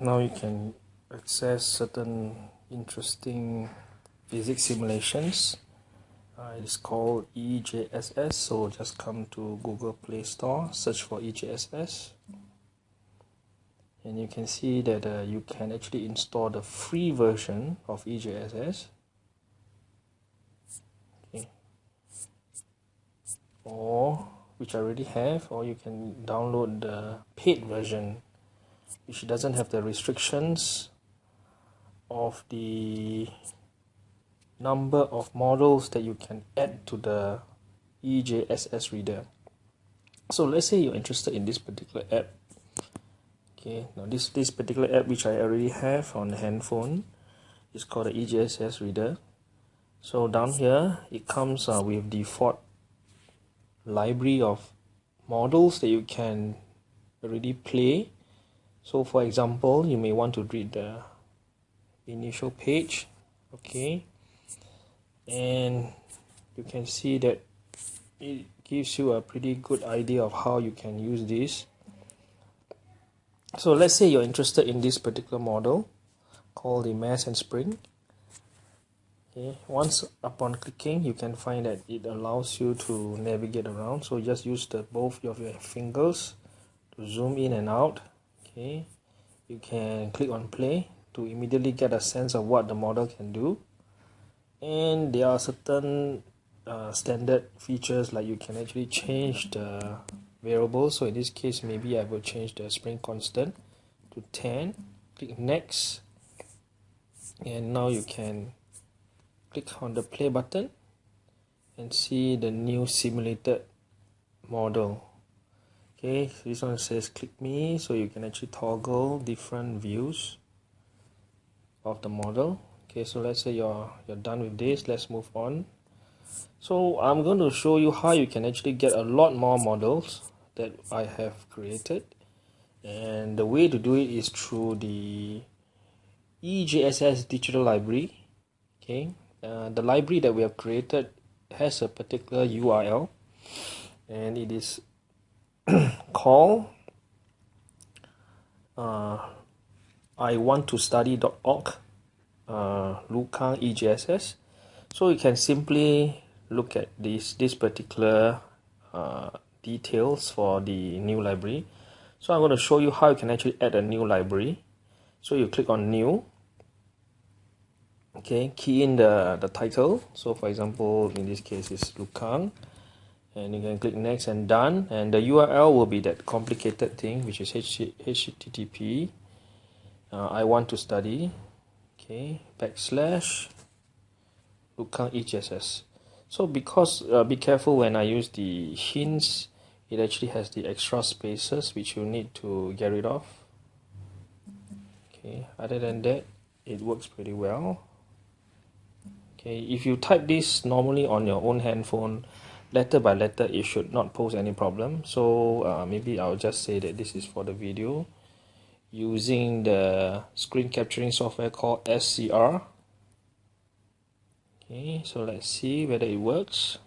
now you can access certain interesting physics simulations. Uh, it is called EJSS so just come to Google Play Store search for EJSS and you can see that uh, you can actually install the free version of EJSS okay. or which I already have or you can download the paid version which doesn't have the restrictions of the number of models that you can add to the EJSS reader. So let's say you're interested in this particular app. Okay, now this, this particular app which I already have on the handphone is called the EJSS reader. So down here it comes uh, with default library of models that you can already play. So for example, you may want to read the initial page. Okay, and you can see that it gives you a pretty good idea of how you can use this. So let's say you're interested in this particular model called the mass and spring. Okay. Once upon clicking you can find that it allows you to navigate around. So just use the both of your fingers to zoom in and out okay you can click on play to immediately get a sense of what the model can do. And there are certain uh, standard features like you can actually change the variable. So in this case maybe I will change the spring constant to 10 click next. And now you can click on the play button and see the new simulated model okay this one says click me so you can actually toggle different views of the model. Okay so let's say you're you're done with this let's move on. So I'm going to show you how you can actually get a lot more models that I have created. And the way to do it is through the EJSS digital library. Okay uh, the library that we have created has a particular URL and it is called uh, I want to study.org uh, Lukang EJSS so you can simply look at this this particular uh, details for the new library. So I'm going to show you how you can actually add a new library. So you click on new. Okay key in the the title. So for example in this case is Lukang and you can click next and done. And the URL will be that complicated thing which is http uh, I want to study. Okay backslash. Lukang EJSS so because uh, be careful when I use the hints it actually has the extra spaces which you need to get rid of. Okay other than that it works pretty well. Okay if you type this normally on your own handphone letter by letter it should not pose any problem. So uh, maybe I'll just say that this is for the video. Using the screen capturing software called SCR okay so let's see whether it works.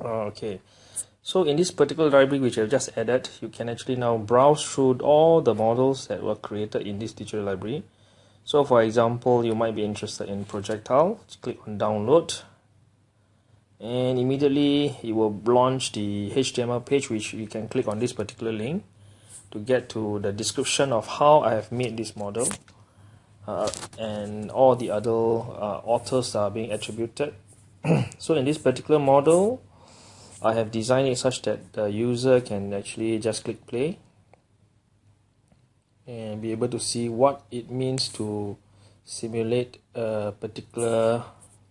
Okay. So in this particular library which I've just added you can actually now browse through all the models that were created in this digital library. So for example you might be interested in projectile. Click on download and immediately it will launch the HTML page which you can click on this particular link to get to the description of how I have made this model uh, and all the other uh, authors are being attributed. So in this particular model I have designed it such that the user can actually just click play and be able to see what it means to simulate a particular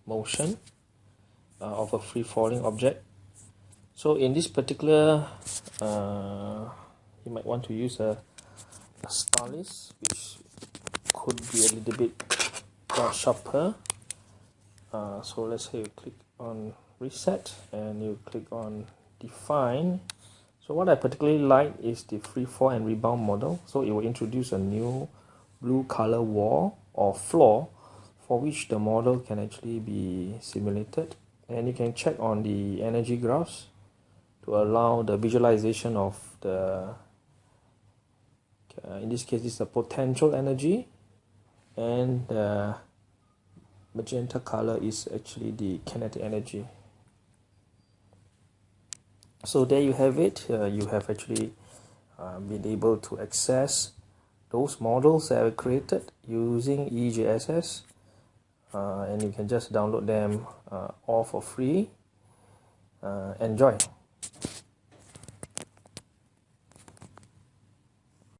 motion uh, of a free falling object. So in this particular uh, you might want to use a, a stylus which could be a little bit sharper. Uh, so let's say you click on reset and you click on define. So what I particularly like is the free fall and rebound model. So it will introduce a new blue color wall or floor for which the model can actually be simulated and you can check on the energy graphs to allow the visualization of the uh, in this case is the potential energy. And the magenta color is actually the kinetic energy. So there you have it. Uh, you have actually uh, been able to access those models that are created using EJSS uh, and you can just download them uh, all for free. Uh, enjoy